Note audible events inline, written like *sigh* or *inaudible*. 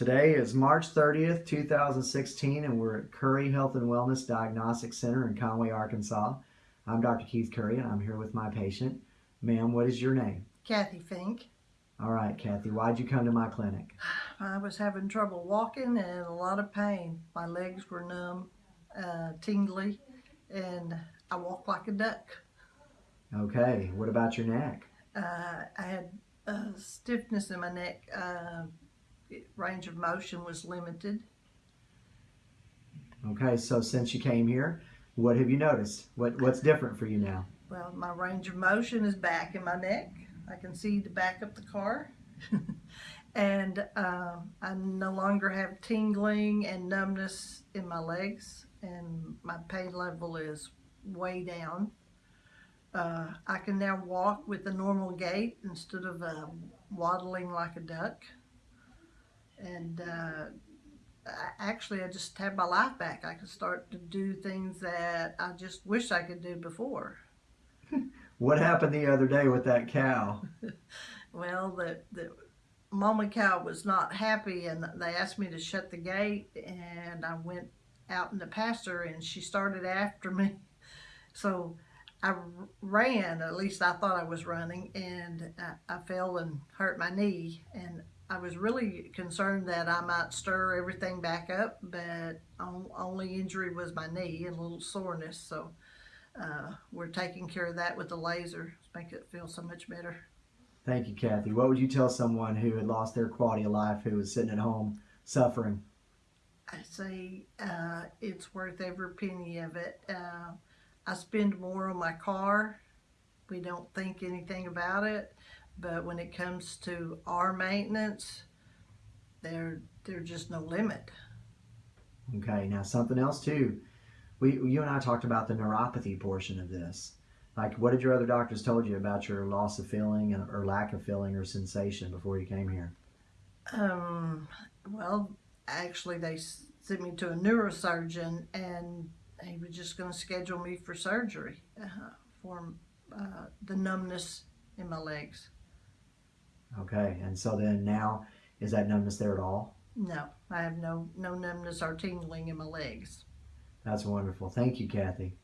Today is March 30th, 2016, and we're at Curry Health and Wellness Diagnostic Center in Conway, Arkansas. I'm Dr. Keith Curry, and I'm here with my patient. Ma'am, what is your name? Kathy Fink. All right, Kathy, why'd you come to my clinic? I was having trouble walking and a lot of pain. My legs were numb, uh, tingly, and I walked like a duck. Okay, what about your neck? Uh, I had uh, stiffness in my neck. Range of motion was limited. Okay, so since you came here, what have you noticed? What What's different for you now? Well, my range of motion is back in my neck. I can see the back of the car. *laughs* and uh, I no longer have tingling and numbness in my legs, and my pain level is way down. Uh, I can now walk with a normal gait instead of uh, waddling like a duck. And uh, I, actually, I just have my life back. I can start to do things that I just wish I could do before. What happened the other day with that cow? *laughs* well, the, the mama cow was not happy and they asked me to shut the gate and I went out in the pasture and she started after *laughs* me. So I ran, at least I thought I was running, and I, I fell and hurt my knee. And I was really concerned that I might stir everything back up, but only injury was my knee and a little soreness. So uh, we're taking care of that with the laser to make it feel so much better. Thank you, Kathy. What would you tell someone who had lost their quality of life, who was sitting at home suffering? I say uh, it's worth every penny of it. Uh, I spend more on my car. We don't think anything about it, but when it comes to our maintenance, there there's just no limit. Okay, now something else too we, you and I talked about the neuropathy portion of this. Like, what did your other doctors told you about your loss of feeling or lack of feeling or sensation before you came here? Um, well, actually, they sent me to a neurosurgeon, and he was just going to schedule me for surgery uh, for uh, the numbness in my legs. Okay, and so then now, is that numbness there at all? No, I have no no numbness or tingling in my legs. That's wonderful. Thank you, Kathy.